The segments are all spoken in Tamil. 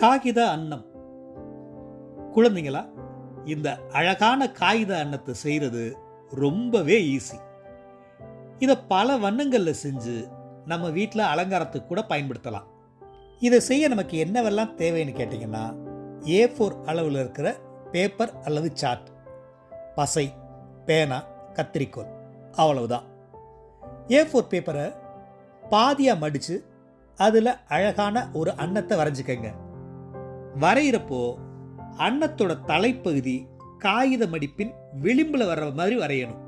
காகித அன்னம். குழந்தைங்களா இந்த அழகான காகித அன்னத்தை செய்கிறது ரொம்பவே ஈஸி இதை பல வண்ணங்களில் செஞ்சு நம்ம வீட்டில் அலங்காரத்துக்கு கூட பயன்படுத்தலாம். இதை செய்ய நமக்கு என்னவெல்லாம் தேவைன்னு கேட்டிங்கன்னா ஏ ஃபோர் அளவில் இருக்கிற பேப்பர் அல்லது சார்ட் பசை பேனா கத்திரிக்கோல் அவ்வளவுதான். ஏ ஃபோர் பேப்பரை பாதியாக மடித்து அதில் அழகான ஒரு அன்னத்தை வரைஞ்சிக்கங்க. வரைகிறப்போ அன்னத்தோட தலைப்பகுதி காகித மடிப்பின் விளிம்பில் வர்ற மாதிரி வரையணும்.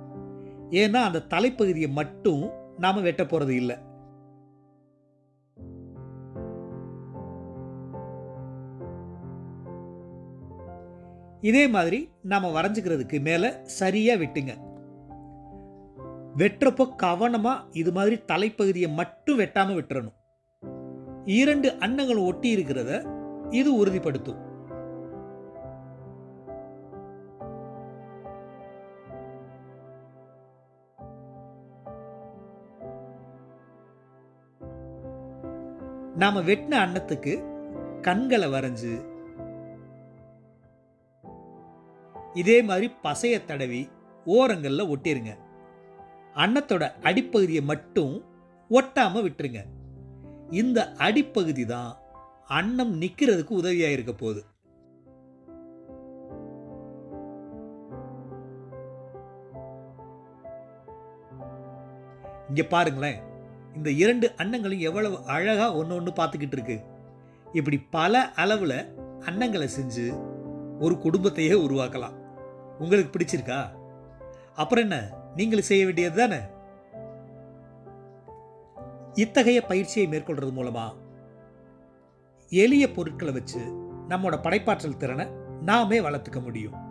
ஏன்னா அந்த தலைப்பகுதியை மட்டும் நாம் வெட்ட போகிறது இல்லை. இதே மாதிரி நாம் வரைஞ்சிக்கிறதுக்கு மேலே சரியாக வெட்டுங்க. வெட்டுறப்போ கவனமாக இது மாதிரி தலைப்பகுதியை மட்டும் வெட்டாமல் விட்டுறணும். இரண்டு அன்னங்கள் ஒட்டி இருக்கிறத இது உறுதிப்படுத்தும். நாம வெட்டின அன்னத்துக்கு கண்களை வரைஞ்சு இதே மாதிரி பசைய தடவி ஓரங்கள்ல ஒட்டிருங்க. அன்னத்தோட அடிப்பகுதியை மட்டும் ஒட்டாமல் விட்டுருங்க. இந்த அடிப்பகுதி தான் அன்னம் நிற்கிறதுக்கு உதவியாக இருக்க போகுது. இங்கே பாருங்களேன். இந்த இரண்டு அன்னங்களும் எவ்வளவு அழகாக ஒன்று ஒன்று பார்த்துக்கிட்டு இருக்கு இப்படி பல அளவில் அன்னங்களை செஞ்சு ஒரு குடும்பத்தையே உருவாக்கலாம். உங்களுக்கு பிடிச்சிருக்கா? அப்புறம் என்ன? நீங்களும் செய்ய வேண்டியது தானே இத்தகைய பயிற்சியை மேற்கொள்றது மூலமாக எளிய பொருட்களை வச்சு நம்மளோட படைப்பாற்றல் திறனை நாமே வளர்த்துக்க முடியும்.